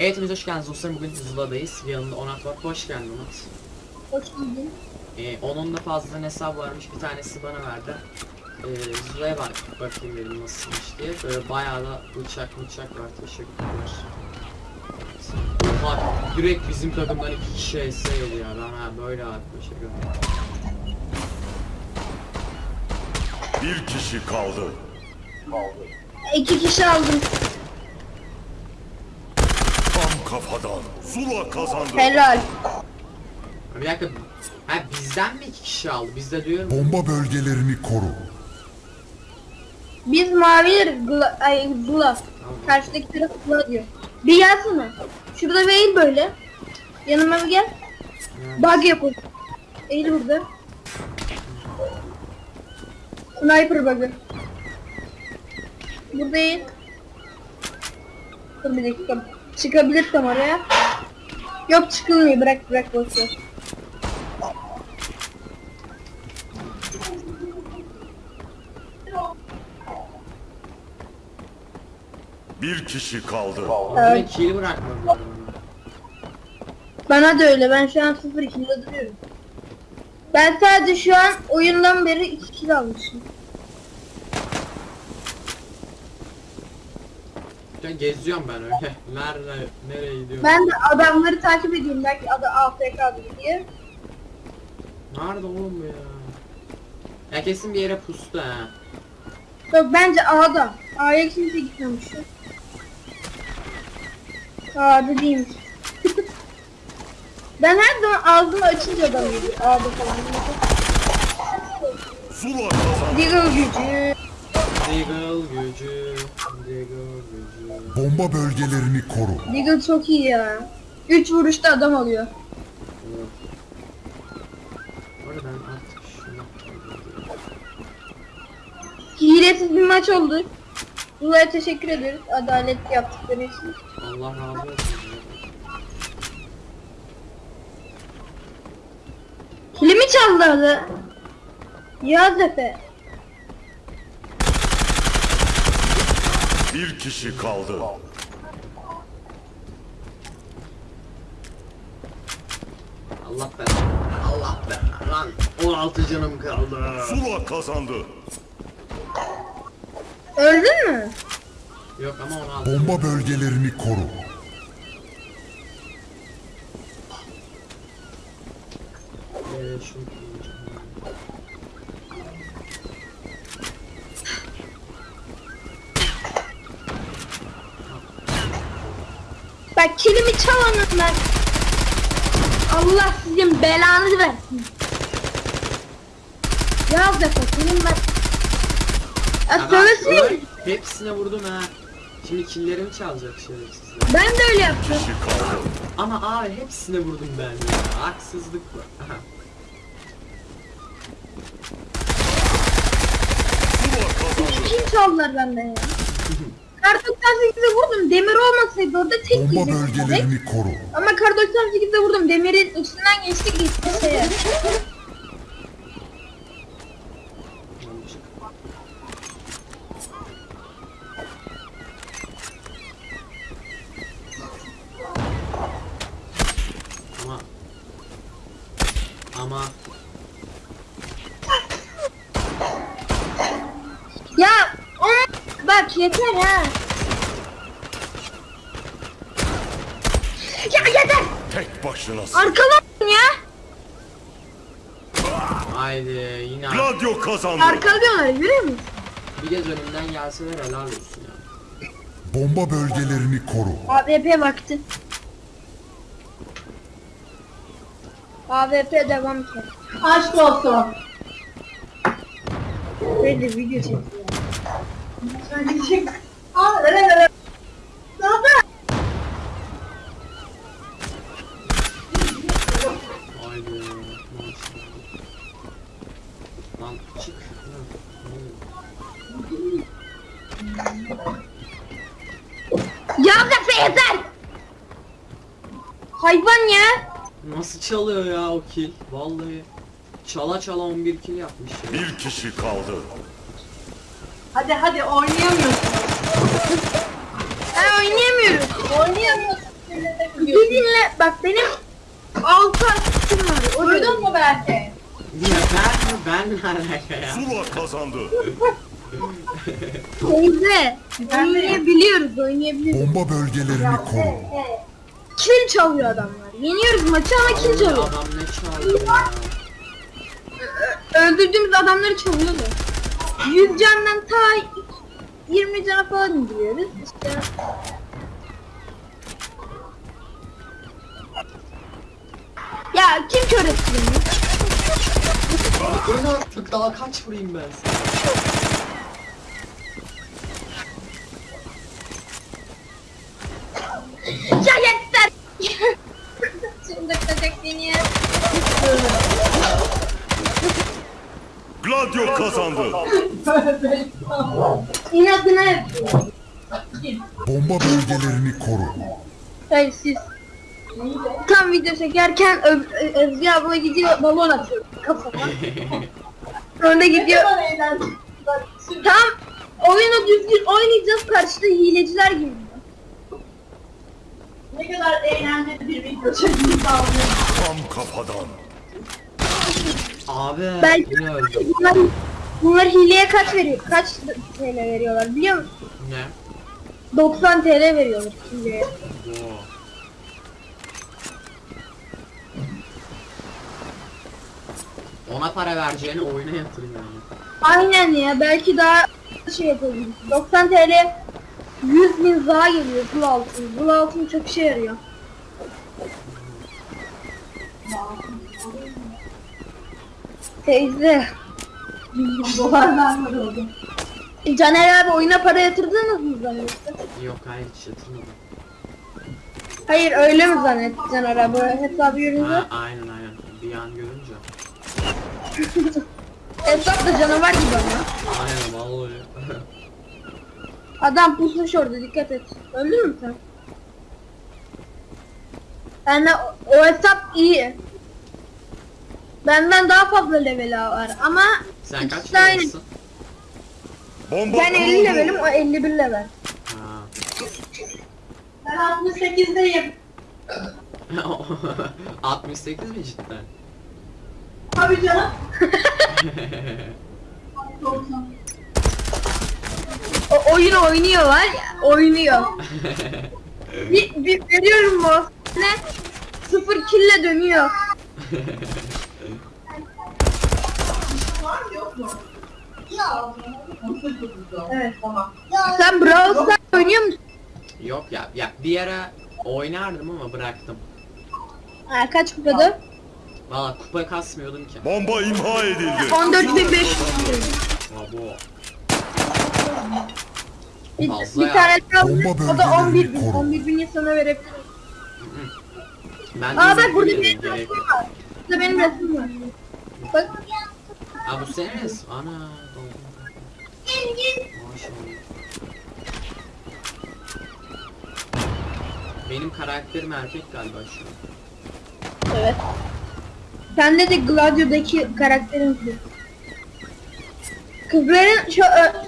Evet hepiniz hoş geldiniz. Dostlarım bugün Zula'dayız ve yanında Onat var. Hoş geldin Onat. Hoş buldun. ee, Onun da fazladan hesap varmış. Bir tanesi bana verdi. Ee, Zula'ya bak bakayım dedim nasılmış diye. Böyle bayağı da bıçak bıçak var. Teşekkürler. Oha direkt bizim takımdan iki kişi esse geliyor ben ha böyle abi teşekkür Bir kişi kaldı. İki kişi aldım. Kafadan. Zula kazandı. Helal. Bir dakika ha bizden mi iki kişi aldı bizde diyorum Bomba bölgelerini koru. Biz maviler gla, ay gla. Karşıdaki taraf gla diyor. Bir gelsene. Şurada bir eğil böyle. Yanıma bir gel. Bug yapın. Eğil burada. Sniper bug'ı. Burada eğil. Dur bir dakika. Çıkabilirsem oraya. Yok çıkılmıyor. Bırak bırak boş ver. Bir kişi kaldı. Kill bırakmadı bana. Da öyle. Ben şu an 0-2'de duruyorum. Ben sadece şu an oyundan beri 2 kill almışım. Geziyorum ben öyle nerede nereye gidiyorum Ben de adamları takip ediyorum. Belki adı AFK diye. Nerede oğlum bu ya? Ya kesin bir yere pustu ha. Yok bence A'da. A'ya kimse gitmemiş. A'da değilmiş. ben her zaman ağzımı açınca adam geliyor. A'da falan. Deagle gücü. Gücü, gücü. Bomba bölgelerini koru. Deagle çok iyi ya. 3 vuruşta adam alıyor. Evet. Orada ben artık şunu... Hilesiz bir maç oldu. Zula'ya teşekkür ederiz. Adalet yaptıkları için. Allah razı olsun. Kilimi çaldı. Yaz Efe. Bir kişi kaldı. Allah ben. Allah ben. Lan 16 canım kaldı. Zula kazandı. Öldün mü? Yok ama 16. Bomba bölgelerini koru. Ee, şunu kullanacağım. Bak kilimi çalanın ben. Allah sizin belanızı versin. Yaz Efe senin ben. Ya öyle Hepsine vurdum ha. Şimdi killerimi çalacak şerefsizler. Ben de öyle yaptım. Ama abi hepsine vurdum ben ya. Haksızlık bu. Kim çaldılar benden ya? Kar 98'e vurdum. Demir olmasaydı orada tek Bomba bölgelerini koru. Ama kar 98'de vurdum. Demirin üstünden geçti gitti şeye. Ama ama Ya o bak yeter ha. Ya yeter. Tek başınasın. Arkalayın ya. haydi yine Gladio kazandı. Arkalıyorlar görüyor musun? bir kez önümden gelseler helal olsun ya. Bomba bölgelerini koru. AWP vakti. AWP devam ki. Aşk olsun. Böyle video çekiyor. Çek. Aa, öyle öyle. Ne yapıyor? Haydi maşallah. Lan çık. Ne? Ya Efe yeter. Hayvan ya. Nasıl çalıyor ya o kill? Vallahi çala çala 11 kill yapmış ya. Bir kişi kaldı. Hadi hadi oynayamıyorsun. Ben oynayamıyorum. Oynayamıyorsun. bak benim 6 asistim var. O Duydun mu belki? Ya ben ben ne alaka ya? Zula kazandı. Teyze. Oynayabiliyoruz oynayabiliyoruz. Bomba bölgelerini koru. Kill çalıyor adamlar. Yeniyoruz maçı ama kill çalıyor. Adam ne çaldı ya? Öldürdüğümüz adamları çalıyorlar. 100 candan ta 20 cana falan indiriyoruz. İşte Ya kim kör etti beni? Öl artık daha kaç vurayım ben sana? Ya yeter! Çıldırtacak beni ya. Gladio kazandı. İnadına yapıyor. Bomba bölgelerini koru. Hayır siz. Tam video çekerken Ö- Ö- Özge abla gidiyor balon atıyor kafama. Sonra gidiyor. Tam oyunu düzgün oynayacağız karşıda hileciler gibi. ne kadar eğlenceli bir video çektiğini sağlıyorum. Tam kafadan. Abi Belki. Bunlar, hileye kaç veriyor? Kaç TL veriyorlar biliyor musun? Ne? 90 TL veriyorlar hileye. Oo. Ona para vereceğini oyuna yatır yani. Aynen ya belki daha şey yapabiliriz. 90 TL 100 bin daha geliyor bul altın. Bul altın çok işe yarıyor. Teyze. Var oldu. Caner abi oyuna para yatırdınız mı zannettin? Yok hayır hiç yatırmadım. Hayır öyle mi zannetti Caner abi? Hesabı görünce. Ha, aynen aynen. Bir an görünce. Hesap da canavar gibi ama. Aynen vallahi. Adam pusmuş orada dikkat et. Öldün mü sen? Yani o, o hesap iyi. Benden daha fazla level var ama Sen kaç levelsin? Bomba Ben 50 kuruldu. levelim o 51 level. Ha. Ben 68'deyim. 68 mi cidden? Tabii canım. O oyunu oynuyor var ya oynuyor. bir, bir veriyorum bu ne? Sıfır kille dönüyor. Var mı yok mu? Evet tamam. Sen Brawl Stars oynuyor musun? Yok ya, ya bir ara oynardım ama bıraktım. Ha, kaç kupada? Valla kupa kasmıyordum ki. Bomba imha edildi. 14.500. Abo. Bir, Fazla bir ya. tane kaldı. O da 11 bin. bölgelerini koru. 11 bini sana verebilirim. Ben Aa bak burada benim gerek resmim yok. var. Burada benim resmim var. Bak. Aa bu senin res- Ana. doldum. Maşallah. Benim karakterim erkek galiba şu an. Evet. Sende de Gladio'daki karakterin gibi. Kızların şu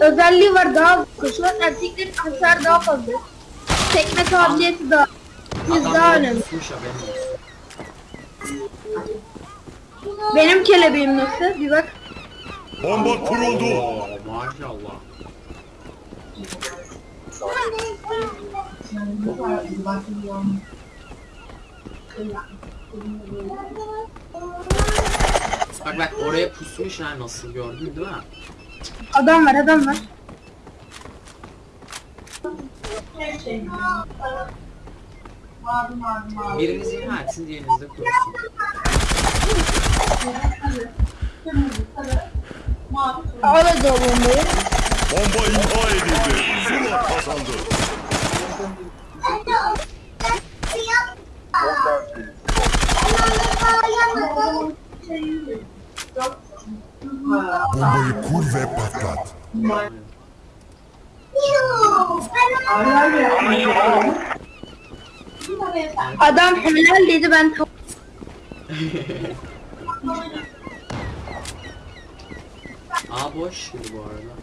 özelliği var daha koşular. Erkeklerin hasar daha fazla. Tekme kabiliyeti daha. Siz daha önemli. Benim kelebeğim nasıl? Bir bak. Bomba kuruldu. Maşallah. Bak bak oraya pusmuş ha nasıl gördün değil mi? Adam var adam var. Biriniz imha etsin diğeriniz de kurusun. Kırmızı sarı. Mavi turuncu. Al hadi o bombayı. Bomba imha edildi. Zula kazandı. Bombayı kur ve patlat. Adam helal dedi ben Aa boş gibi bu arada.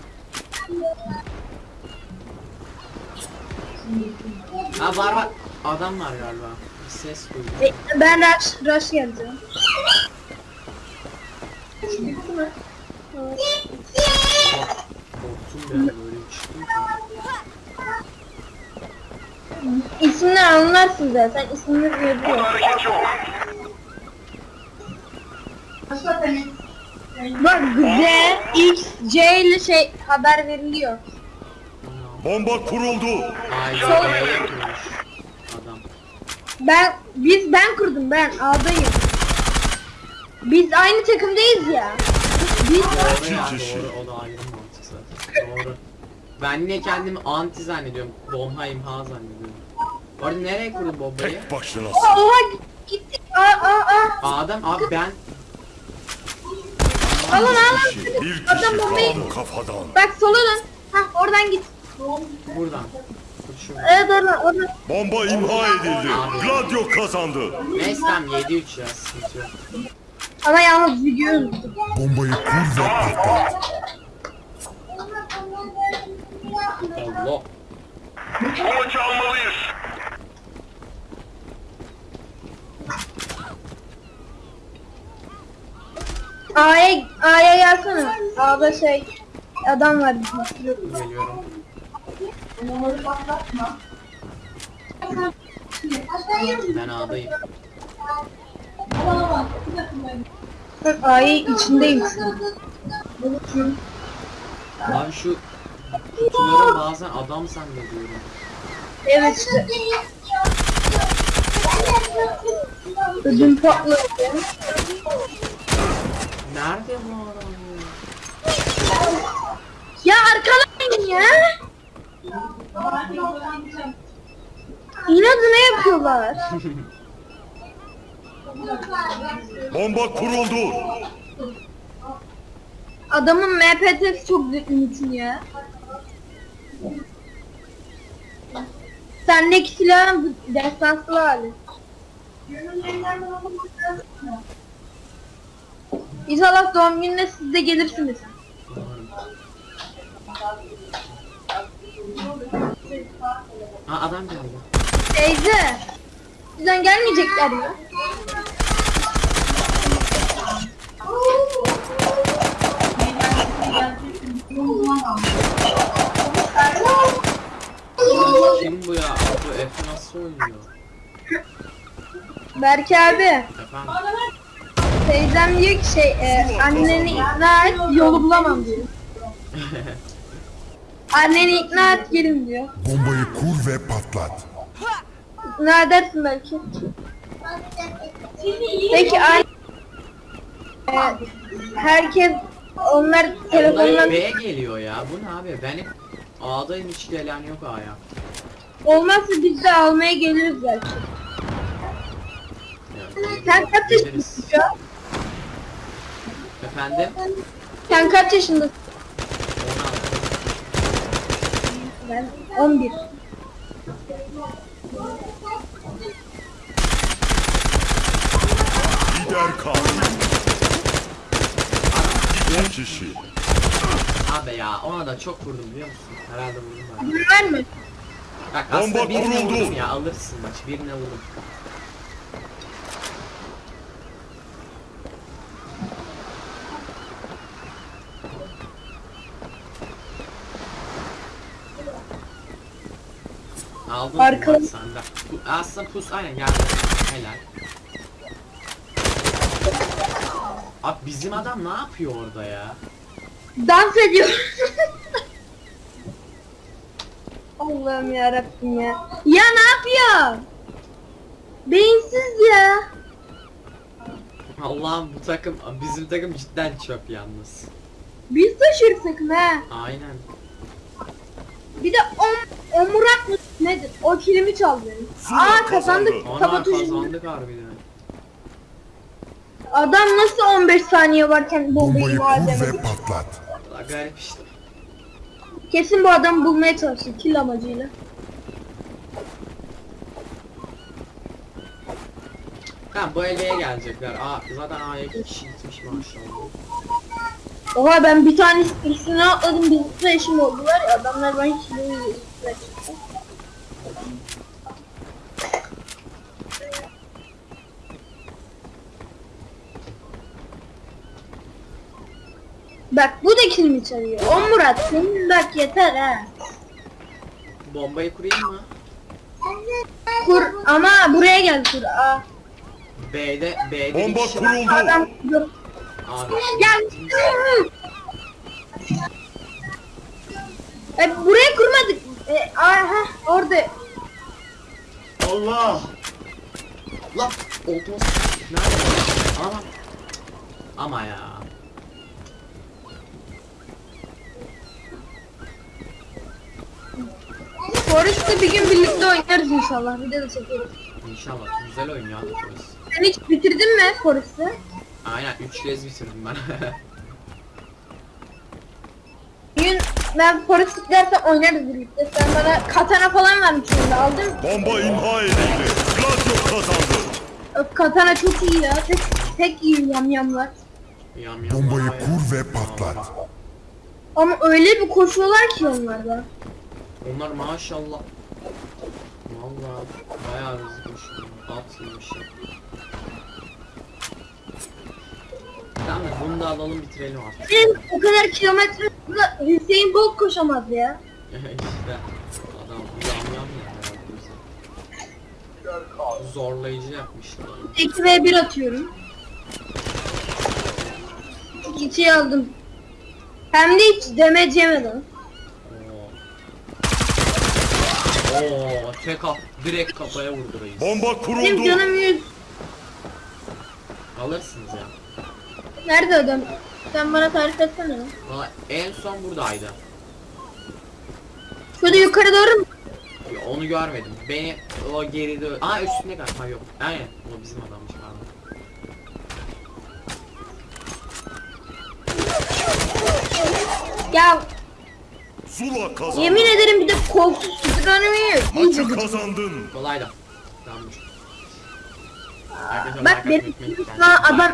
Ha var var. adam var galiba. Bir ses duydum. E, ben rush, rush geleceğim. Korktum ben böyle çıktım. İsimleri anlarsın zaten. İsimleri yazıyor. Başka temiz. Bak Z, X, C ile şey haber veriliyor. Bomba kuruldu. Ay Sol- B'ye kurmuş adam. Ben biz ben kurdum ben A'dayım. Biz aynı takımdayız ya. Biz Doğru ya kişi. doğru o da ayrı mantık zaten. Doğru. Ben yine kendimi anti zannediyorum. Bomba imha zannediyorum. Bu arada nereye kurdun bombayı? Tek başınasın. Oha gitti. Aa aa aa. Adam abi ben Alın alın. Bir Adam bombayı- tam kafadan. Bak sola dön. Hah oradan git. buradan. Evet oradan oradan. Bomba imha edildi. Gladio kazandı. Neyse tamam 7-3 ya sıkıntı yok. Ama yalnız videoyu unuttum. Bombayı kur ve patlat. Allah. Maçı almalıyız. A'ya A'ya gelsene. A'da şey adam var. Geliyorum. Onları patlatma. Ben A'dayım. Bak A'yı içindeyim. Abi şu kutuları bazen adam zannediyorum. Evet işte. Ödüm patladı. Nerede bu adam ya? Ya arkalayın ya. İnadına yapıyorlar. Bomba kuruldu. Adamın MPT'si çok düzgün ya. Sendeki silahın bu destanslı hali. İnşallah doğum gününe siz de gelirsiniz. Ha adam geldi. Teyze. Sizden gelmeyecekler mi? Kim bu ya? Bu Efe nasıl oynuyor? Berke abi. Efendim? Teyzem diyor ki şey e, anneni ikna et yolu bulamam diyor. Anneni ikna et gelin diyor. Bombayı kur ve patlat. İkna edersin belki. Peki anne e, herkes onlar telefondan B'ye geliyor ya. Bu ne abi? Ben hep A'dayım hiç gelen yok A'ya. olmazsa biz de almaya geliriz belki. Sen kaç yaşındasın şu an? Efendim? Sen kaç yaşındasın? 16. Ben 11. Lider kaldı. Bir kişi. Abi ya ona da çok vurdum biliyor musun? Herhalde vurdum ben. Bunlar mı? Bak aslında Bomba birine kuruldu. vurdum ya alırsın maçı birine vurdum. Aldın sende. Bu, aslında pus aynen geldi. Helal. Abi bizim adam ne yapıyor orada ya? Dans ediyor. Allah'ım ya Rabbim ya. Ya ne yapıyor? Beyinsiz ya. Allah'ım bu takım bizim takım cidden çöp yalnız. Biz taşırsak ha. Aynen. Bir de om, omurak mı nedir? O kilimi çaldı benim. Aa kazandık. Kapatı kazandık harbiden. Adam nasıl 15 saniye varken bombayı Bombayı kur ve patlat. Valla garip işte. Kesin bu adamı bulmaya çalışıyor kill amacıyla. Ha bu eleye gelecekler. Aa zaten A'ya iki kişi gitmiş maşallah. Oha ben bir tane üstüne atladım biz de eşim oldular ya adamlar ben hiç bilmiyorum. Bak bu da kilimi çalıyor. O Murat senin bak yeter ha. Bombayı kurayım mı? Kur ama buraya gel kur. Aa, B'de B'de bir Bomba kişi var. kuruldu. adam dur. Abi. Gel. E, buraya kurmadık. E, aha orada. Allah. Lan s- Nerede? Ama. Ama ya. Forest'te bir gün birlikte oynarız inşallah. Bir de çekeriz. İnşallah güzel oyun ya Forest. Sen hiç bitirdin mi Forest'ı? Aynen 3 kez bitirdim ben. Bir gün ben Forest dersen oynarız birlikte. Sen bana katana falan vermişsin şimdi aldın? Bomba imha edildi. Gladio kazandı. Katana çok iyi ya. Tek, tek iyi yamyamlar. yam yam. Bombayı kur ve patlat. Ama öyle bir koşuyorlar ki onlar da. Onlar maşallah. Vallahi bayağı hızlı koşuyor. At gibi bir şey. Tamam bunu da alalım bitirelim artık. Benim o kadar kilometre Hüseyin Bolt koşamaz ya. işte adam yam yam ya. Zorlayıcı yapmışlar. onu. 2 ve 1 atıyorum. İkiyi aldım. Hem de hiç demece yemedim. Oo. Tek at, direkt kafaya vurdu reis. Bomba Benim kuruldu. canım 100. Alırsınız ya. Nerede adam? Sen bana tarif etsene. Valla en son buradaydı. Şurada yukarı doğru mu? Ya Onu görmedim. Beni o geride... Aa üstünde galiba yok. Aynen. O bizim adammış pardon. Ya Zula kazandı. yemin ederim bir de sütüranımı iyice Maçı kazandın. Kolay da. Tamamdır. Herkese Bak benim adam